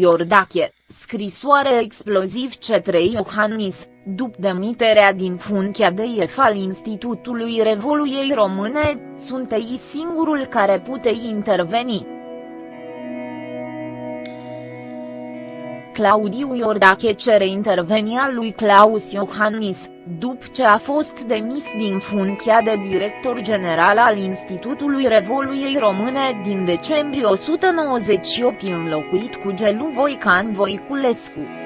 Iordache, scrisoare exploziv către Iohannis, după demiterea din funcția de șef al Institutului Revoluției Române, sunt ei singurul care pute interveni. Claudiu Iordache cere intervenia lui Claus Iohannis, după ce a fost demis din funcția de director general al Institutului Revoluției Române din decembrie 198 înlocuit cu Gelu Voican Voiculescu.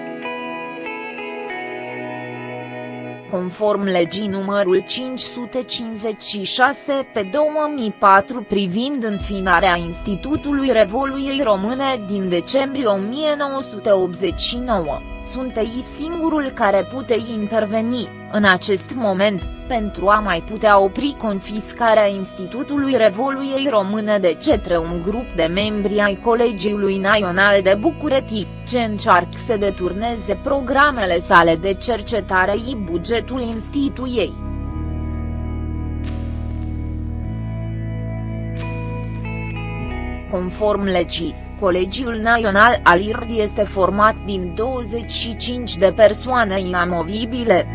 Conform legii numărul 556 pe 2004 privind înfinarea Institutului Revoluției Române din decembrie 1989, sunt ei singurul care pute interveni, în acest moment, pentru a mai putea opri confiscarea Institutului Revoluției Române de către un grup de membri ai Colegiului Național de București, ce încearcă să deturneze programele sale de cercetare și bugetul instituției. Conform legii, Colegiul Național al IRD este format din 25 de persoane inamovibile.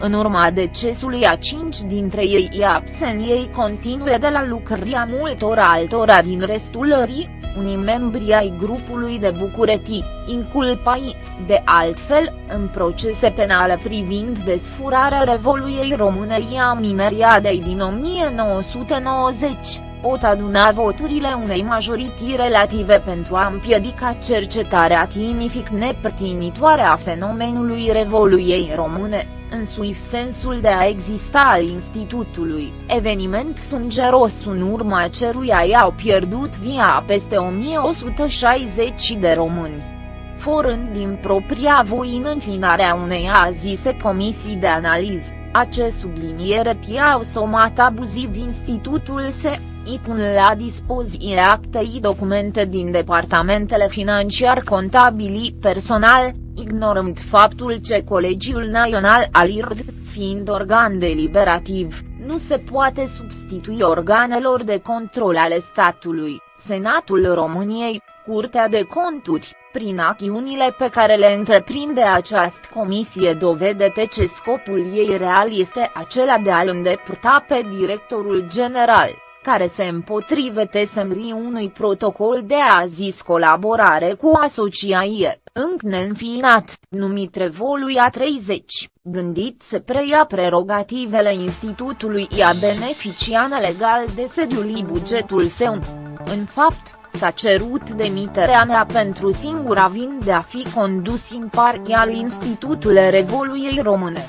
În urma decesului a cinci dintre ei e absent ei continue de la lucrăria multor altora din restul ării, unii membri ai grupului de București, inculpai, de altfel, în procese penale privind desfurarea Revoluției Române a mineriadei din 1990 pot aduna voturile unei majorități relative pentru a împiedica cercetarea tinific nepărtinitoare a fenomenului Revoluției Române în sui sensul de a exista al institutului. Eveniment sângeros în urma ceruia i-au pierdut via peste 1160 de români forând din propria voină înfinarea unei azise comisii de analiză, acest subliniere i-au somat abuziv institutul se, i pun la dispoziție actei documente din departamentele financiar contabili personal, ignorând faptul ce Colegiul Național al IRD, fiind organ deliberativ, nu se poate substitui organelor de control ale statului, Senatul României, Curtea de Conturi, prin acțiunile pe care le întreprinde această comisie. Dovedete ce scopul ei real este acela de a-l îndepărta pe directorul general care se împotrivete semnării unui protocol de a zis colaborare cu asociație, încă neînfiinat, numit Revoluia 30, gândit să preia prerogativele institutului i-a beneficiat legal de sediul bugetul său. În fapt, s-a cerut demiterea mea pentru singura vin de a fi condus imparțial Institutul Revoluiei Române.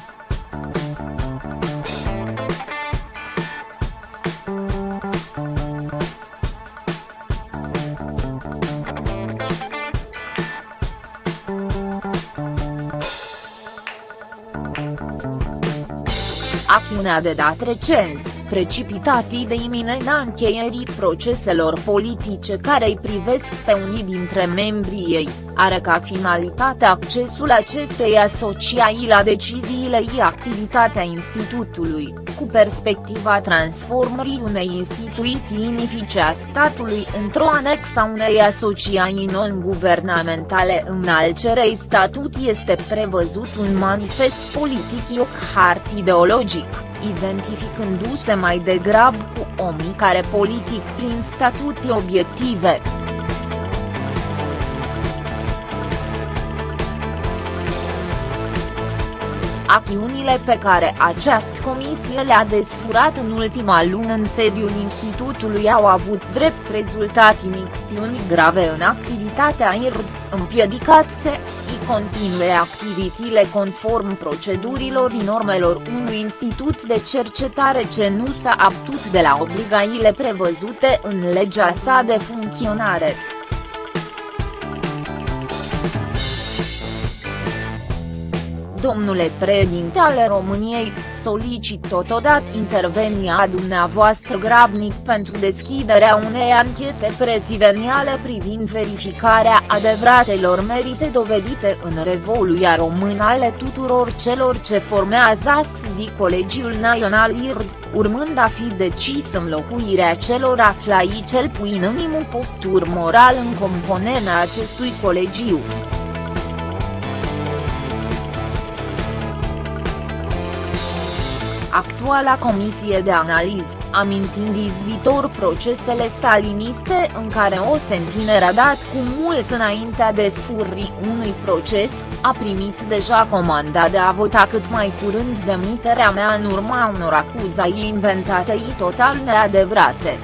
Acțiunea de dat recent, precipitatii de iminența încheierii proceselor politice care îi privesc pe unii dintre membrii ei, are ca finalitate accesul acestei asociai la deciziile și activitatea institutului, cu perspectiva transformării unei instituții unifice a statului într-o anexă unei asociai non-guvernamentale în al cerei statut este prevăzut un manifest politic hart ideologic, identificându-se mai degrabă cu omii care politic prin statute obiective. Acțiunile pe care această comisie le-a desfurat în ultima lună în sediul institutului au avut drept rezultat imixtiuni grave în activitatea IRD, împiedicat să i continue activitățile conform procedurilor și normelor unui institut de cercetare ce nu s-a aptut de la obligațiile prevăzute în legea sa de funcționare. Domnule președinte ale României, solicit totodată intervenia dumneavoastră grabnic pentru deschiderea unei anchete prezidențiale privind verificarea adevăratelor merite dovedite în Revoluția Română ale tuturor celor ce formează astăzi Colegiul Național IRD, urmând a fi decis înlocuirea celor aflați cel puțin în postur moral în componența acestui colegiu. Actuala comisie de analiză, amintind izbitor procesele staliniste în care o sentinere a dat cu mult înaintea desfurrii unui proces, a primit deja comanda de a vota cât mai curând demiterea mea în urma unor acuzai inventate total neadevărate.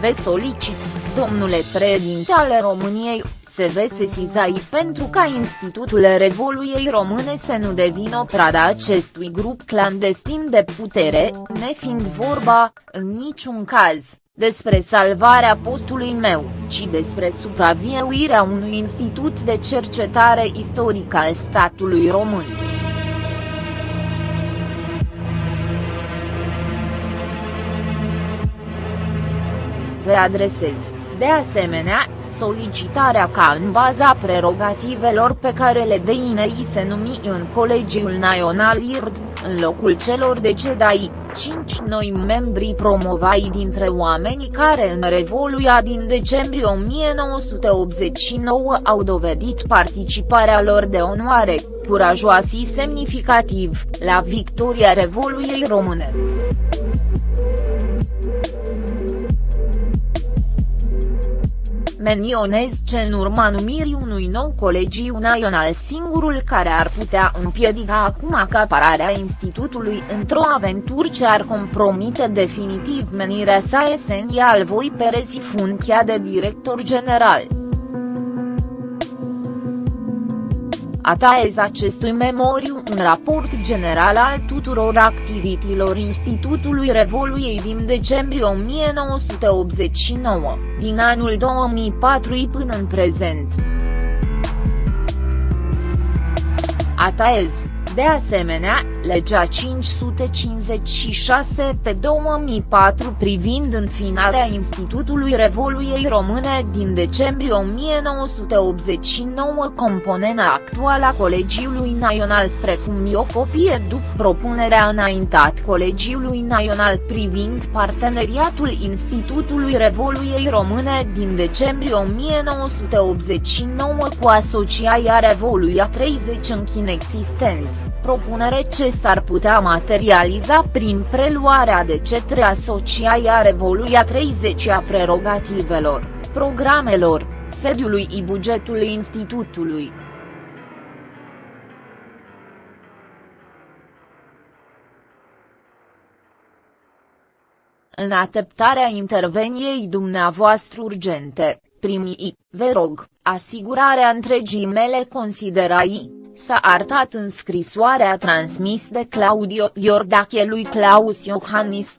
Vă solicit, domnule președinte ale României, se ve sesizai pentru ca Institutul Revoluției Române să nu devină prada acestui grup clandestin de putere, nefiind vorba, în niciun caz, despre salvarea postului meu, ci despre supraviețuirea unui institut de cercetare istorică al statului român. Vă adresez, de asemenea, solicitarea ca în baza prerogativelor pe care le deinei se numi în Colegiul Național IRD, în locul celor decedai, cinci noi membri promovai dintre oamenii care în Revoluția din decembrie 1989 au dovedit participarea lor de onoare, curajoasă și semnificativ, la victoria Revoluției Române. Menionez ce în urma numirii unui nou colegiu național singurul care ar putea împiedica acum acapararea institutului într-o aventură ce ar compromite definitiv menirea sa esențial voi perezi funcția de director general. Ataez acestui memoriu un raport general al tuturor activităților Institutului Revoluției din decembrie 1989, din anul 2004 până în prezent. Ataez de asemenea, legea 556 pe 2004 privind înfinarea Institutului Revoluției Române din decembrie 1989 componena actuală a Colegiului Național precum și o copie după propunerea înaintat Colegiului Național privind parteneriatul Institutului Revoluției Române din decembrie 1989 cu Asociația Revoluția 30 în existent propunere ce s-ar putea materializa prin preluarea de cetre Asociația Revoluția 30 a prerogativelor, programelor, sediului și bugetului institutului. În așteptarea interveniei dumneavoastră urgente, primii, vă rog, asigurarea întregii mele considerai, s-a arătat în scrisoarea transmis de Claudio Iordache lui Claus Iohannis,